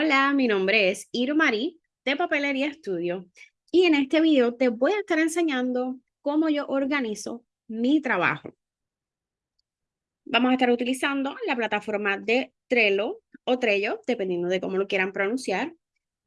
Hola, mi nombre es Irmari de Papelería Estudio y en este video te voy a estar enseñando cómo yo organizo mi trabajo. Vamos a estar utilizando la plataforma de Trello o Trello, dependiendo de cómo lo quieran pronunciar.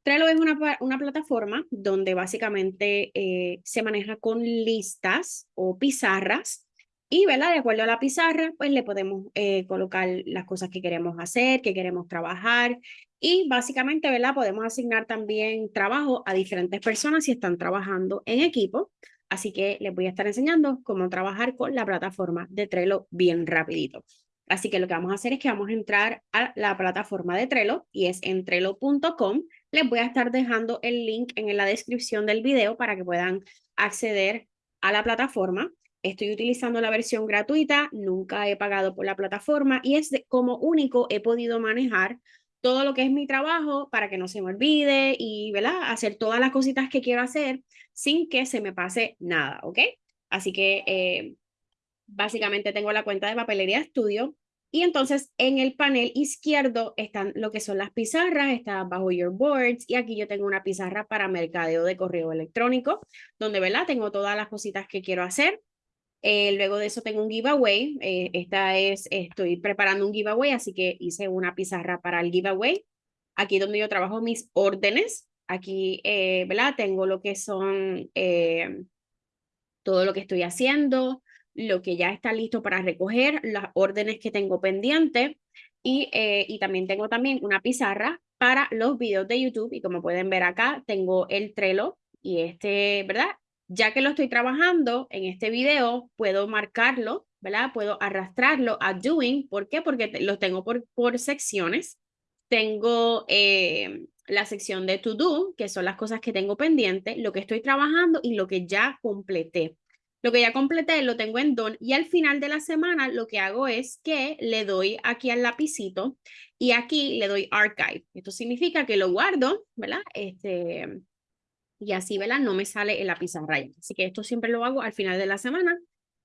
Trello es una, una plataforma donde básicamente eh, se maneja con listas o pizarras y, ¿verdad? De acuerdo a la pizarra, pues le podemos eh, colocar las cosas que queremos hacer, que queremos trabajar. Y básicamente, ¿verdad? Podemos asignar también trabajo a diferentes personas si están trabajando en equipo. Así que les voy a estar enseñando cómo trabajar con la plataforma de Trello bien rapidito. Así que lo que vamos a hacer es que vamos a entrar a la plataforma de Trello y es en trello.com. Les voy a estar dejando el link en la descripción del video para que puedan acceder a la plataforma. Estoy utilizando la versión gratuita, nunca he pagado por la plataforma y es como único he podido manejar todo lo que es mi trabajo para que no se me olvide y ¿verdad? hacer todas las cositas que quiero hacer sin que se me pase nada, ¿ok? Así que eh, básicamente tengo la cuenta de Papelería Estudio y entonces en el panel izquierdo están lo que son las pizarras, está bajo Your Boards y aquí yo tengo una pizarra para mercadeo de correo electrónico donde ¿verdad? tengo todas las cositas que quiero hacer eh, luego de eso tengo un giveaway. Eh, esta es, estoy preparando un giveaway, así que hice una pizarra para el giveaway. Aquí donde yo trabajo mis órdenes. Aquí, eh, ¿verdad? Tengo lo que son todo lo que estoy haciendo, lo que ya está listo para recoger, las órdenes que tengo pendientes. Y, y también tengo también una pizarra para los videos de YouTube. Y como pueden ver acá, tengo el Trello y este, ¿verdad? Ya que lo estoy trabajando en este video, puedo marcarlo, ¿verdad? Puedo arrastrarlo a doing. ¿Por qué? Porque los tengo por, por secciones. Tengo eh, la sección de to do, que son las cosas que tengo pendientes, lo que estoy trabajando y lo que ya completé. Lo que ya completé lo tengo en Done y al final de la semana lo que hago es que le doy aquí al lapicito y aquí le doy Archive. Esto significa que lo guardo, ¿verdad? Este, y así, ¿verdad? No me sale en la pizarra. Así que esto siempre lo hago al final de la semana.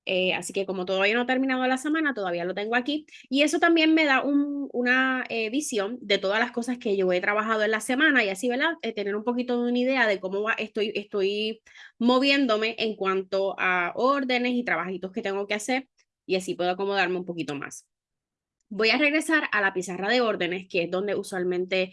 Eh, así que como todavía no ha terminado la semana, todavía lo tengo aquí. Y eso también me da un, una eh, visión de todas las cosas que yo he trabajado en la semana y así, ¿verdad? Eh, tener un poquito de una idea de cómo estoy, estoy moviéndome en cuanto a órdenes y trabajitos que tengo que hacer y así puedo acomodarme un poquito más. Voy a regresar a la pizarra de órdenes, que es donde usualmente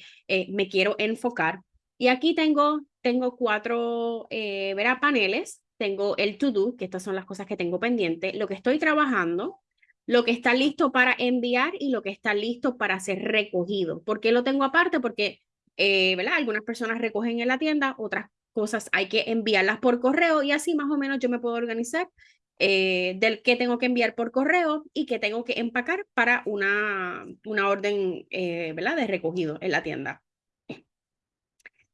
me quiero enfocar. Y aquí tengo tengo cuatro eh, paneles. Tengo el to-do, que estas son las cosas que tengo pendiente, lo que estoy trabajando, lo que está listo para enviar y lo que está listo para ser recogido. ¿Por qué lo tengo aparte? Porque eh, ¿verdad? algunas personas recogen en la tienda, otras cosas hay que enviarlas por correo y así más o menos yo me puedo organizar eh, del que tengo que enviar por correo y que tengo que empacar para una, una orden eh, ¿verdad? de recogido en la tienda.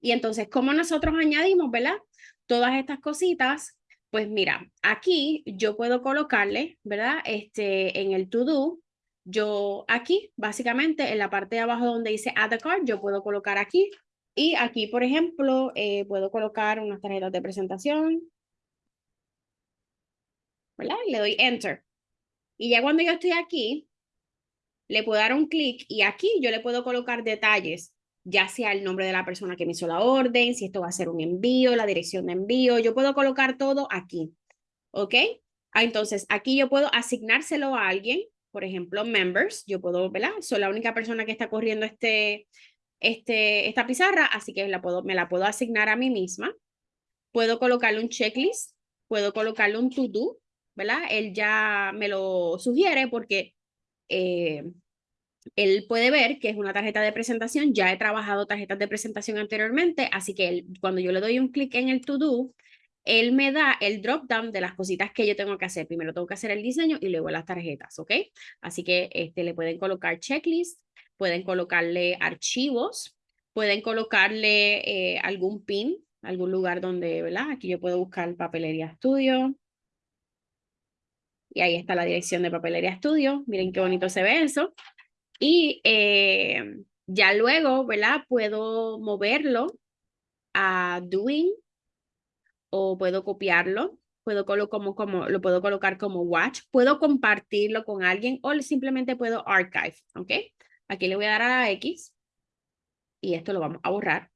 Y entonces, ¿cómo nosotros añadimos, verdad? Todas estas cositas, pues mira, aquí yo puedo colocarle, ¿verdad? Este, en el to do, yo aquí, básicamente, en la parte de abajo donde dice add a card, yo puedo colocar aquí. Y aquí, por ejemplo, eh, puedo colocar unas tarjetas de presentación. ¿Verdad? Le doy enter. Y ya cuando yo estoy aquí, le puedo dar un clic y aquí yo le puedo colocar detalles ya sea el nombre de la persona que me hizo la orden, si esto va a ser un envío, la dirección de envío, yo puedo colocar todo aquí, ¿ok? Ah, entonces, aquí yo puedo asignárselo a alguien, por ejemplo, members, yo puedo, ¿verdad? Soy la única persona que está corriendo este, este, esta pizarra, así que la puedo, me la puedo asignar a mí misma. Puedo colocarle un checklist, puedo colocarle un to-do, ¿verdad? Él ya me lo sugiere porque eh, él puede ver que es una tarjeta de presentación. Ya he trabajado tarjetas de presentación anteriormente, así que cuando yo le doy un clic en el to do, él me da el drop down de las cositas que yo tengo que hacer. Primero tengo que hacer el diseño y luego las tarjetas, ¿ok? Así que este, le pueden colocar checklist, pueden colocarle archivos, pueden colocarle eh, algún pin, algún lugar donde, ¿verdad? Aquí yo puedo buscar Papelería Studio. Y ahí está la dirección de Papelería Studio. Miren qué bonito se ve eso. Y eh, ya luego, ¿verdad? Puedo moverlo a doing o puedo copiarlo, puedo como, como, lo puedo colocar como watch, puedo compartirlo con alguien o simplemente puedo archive, ¿ok? Aquí le voy a dar a X y esto lo vamos a borrar.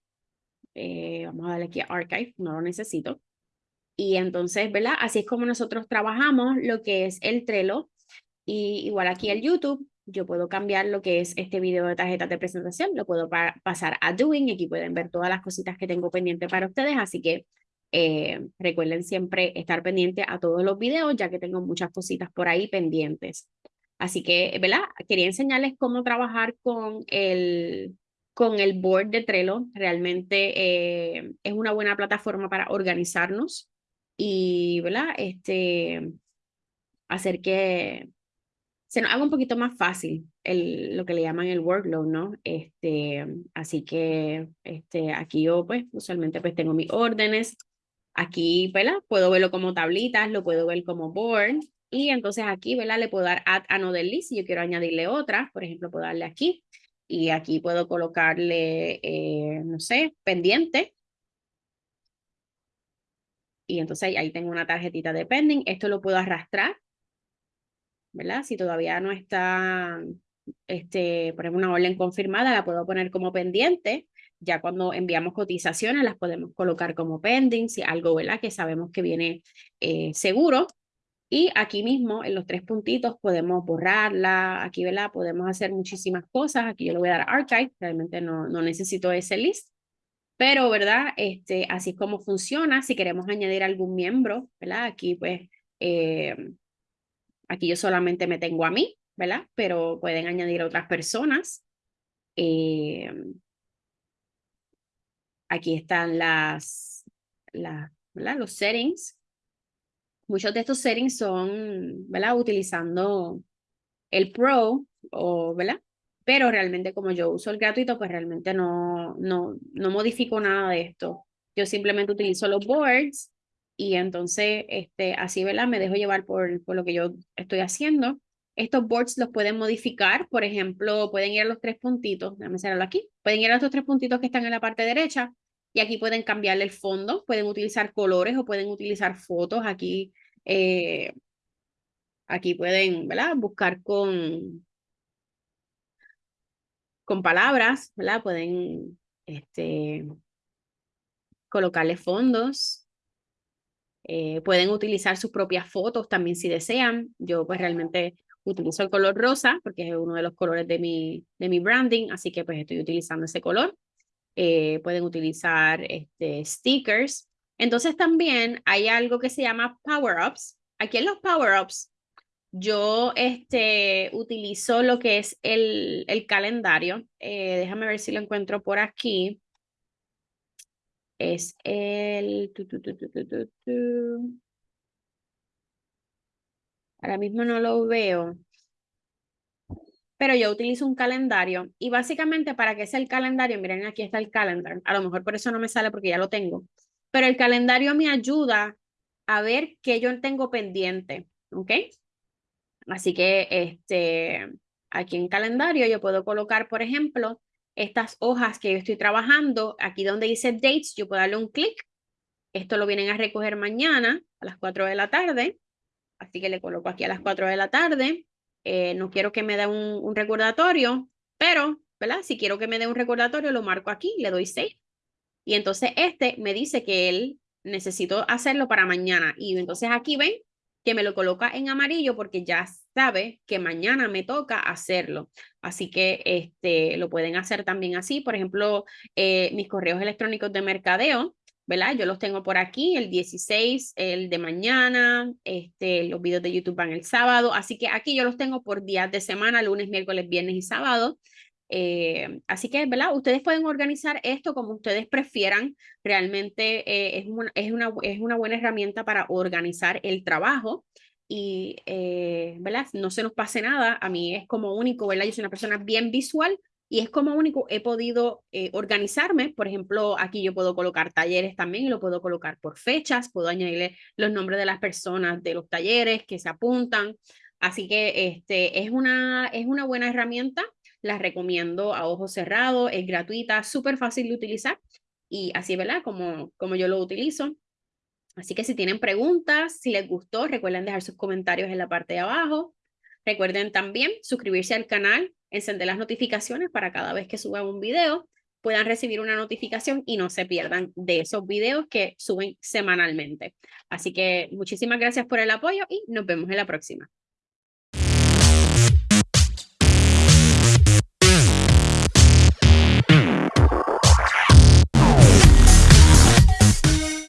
Eh, vamos a darle aquí a Archive, no lo necesito. Y entonces, ¿verdad? Así es como nosotros trabajamos lo que es el Trello. Y igual aquí el YouTube, yo puedo cambiar lo que es este video de tarjetas de presentación, lo puedo pasar a Doing, y aquí pueden ver todas las cositas que tengo pendiente para ustedes, así que eh, recuerden siempre estar pendiente a todos los videos, ya que tengo muchas cositas por ahí pendientes. Así que, ¿verdad? Quería enseñarles cómo trabajar con el, con el board de Trello. Realmente eh, es una buena plataforma para organizarnos y, ¿verdad? Este, hacer que se nos haga un poquito más fácil el, lo que le llaman el workload, ¿no? Este, así que este, aquí yo, pues, usualmente pues tengo mis órdenes. Aquí, ¿verdad? Puedo verlo como tablitas, lo puedo ver como board. Y entonces aquí, ¿verdad? Le puedo dar add another list si yo quiero añadirle otra. Por ejemplo, puedo darle aquí. Y aquí puedo colocarle, eh, no sé, pendiente. Y entonces ahí tengo una tarjetita de pending. Esto lo puedo arrastrar, ¿verdad? Si todavía no está, este, por ejemplo, una orden confirmada, la puedo poner como pendiente. Ya cuando enviamos cotizaciones, las podemos colocar como pending, si algo, ¿verdad? Que sabemos que viene eh, seguro. Y aquí mismo, en los tres puntitos, podemos borrarla. Aquí, ¿verdad? Podemos hacer muchísimas cosas. Aquí yo le voy a dar archive. Realmente no, no necesito ese list. Pero, ¿verdad? Este, así es como funciona. Si queremos añadir algún miembro, ¿verdad? Aquí, pues, eh, aquí yo solamente me tengo a mí, ¿verdad? Pero pueden añadir a otras personas. Eh, aquí están las. Los settings. Muchos de estos settings son, ¿verdad? Utilizando el Pro, o, ¿verdad? pero realmente como yo uso el gratuito, pues realmente no, no, no modifico nada de esto. Yo simplemente utilizo los boards y entonces este, así, ¿verdad? Me dejo llevar por, por lo que yo estoy haciendo. Estos boards los pueden modificar, por ejemplo, pueden ir a los tres puntitos, déjame cerrarlo aquí, pueden ir a estos tres puntitos que están en la parte derecha y aquí pueden cambiarle el fondo, pueden utilizar colores o pueden utilizar fotos. Aquí, eh, aquí pueden, ¿verdad? Buscar con, con palabras, ¿verdad? Pueden este, colocarle fondos. Eh, pueden utilizar sus propias fotos también si desean. Yo pues realmente utilizo el color rosa porque es uno de los colores de mi, de mi branding, así que pues estoy utilizando ese color. Eh, pueden utilizar este, stickers. Entonces también hay algo que se llama power-ups. Aquí en los power-ups yo este, utilizo lo que es el, el calendario. Eh, déjame ver si lo encuentro por aquí. Es el... Ahora mismo no lo veo. Pero yo utilizo un calendario y básicamente para que sea el calendario, miren aquí está el calendar. A lo mejor por eso no me sale porque ya lo tengo. Pero el calendario me ayuda a ver qué yo tengo pendiente. ¿Ok? Así que este, aquí en calendario yo puedo colocar, por ejemplo, estas hojas que yo estoy trabajando. Aquí donde dice dates, yo puedo darle un clic. Esto lo vienen a recoger mañana a las 4 de la tarde. Así que le coloco aquí a las 4 de la tarde. Eh, no quiero que me dé un, un, recordatorio, pero, ¿verdad? Si quiero que me dé un recordatorio, lo marco aquí, le doy save. Y entonces este me dice que él necesito hacerlo para mañana. Y entonces aquí ven que me lo coloca en amarillo porque ya sabe que mañana me toca hacerlo. Así que este, lo pueden hacer también así. Por ejemplo, eh, mis correos electrónicos de mercadeo, ¿verdad? Yo los tengo por aquí, el 16, el de mañana, este, los videos de YouTube van el sábado. Así que aquí yo los tengo por días de semana, lunes, miércoles, viernes y sábado. Eh, así que, ¿verdad? Ustedes pueden organizar esto como ustedes prefieran. Realmente eh, es, una, es, una, es una buena herramienta para organizar el trabajo y, eh, ¿verdad? No se nos pase nada. A mí es como único, ¿verdad? Yo soy una persona bien visual y es como único he podido organizarme. Por ejemplo, aquí yo puedo colocar talleres también y lo puedo colocar por fechas. Puedo añadirle los nombres de las personas de los talleres que se apuntan. Así que este, es, una, es una buena herramienta la recomiendo a ojos cerrados, es gratuita, súper fácil de utilizar y así, ¿verdad? Como, como yo lo utilizo. Así que si tienen preguntas, si les gustó, recuerden dejar sus comentarios en la parte de abajo. Recuerden también suscribirse al canal, encender las notificaciones para cada vez que suba un video. puedan recibir una notificación y no se pierdan de esos videos que suben semanalmente. Así que muchísimas gracias por el apoyo y nos vemos en la próxima.